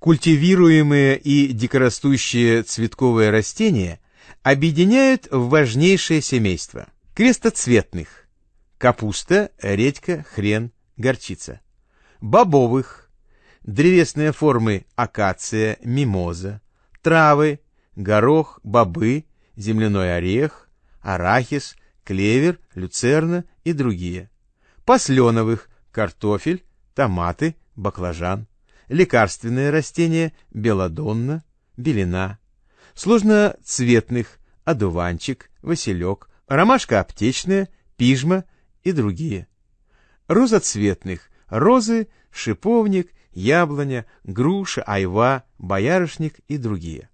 Культивируемые и дикорастущие цветковые растения объединяют в важнейшее семейство крестоцветных – капуста, редька, хрен, горчица, бобовых – древесные формы акация, мимоза, травы, горох, бобы, земляной орех, арахис, клевер, люцерна и другие, посленовых – картофель, томаты, баклажан, лекарственные растения – белодонна, белина, сложноцветных – одуванчик, василек, ромашка аптечная, пижма и другие. Розоцветных – розы, шиповник, яблоня, груша, айва, боярышник и другие.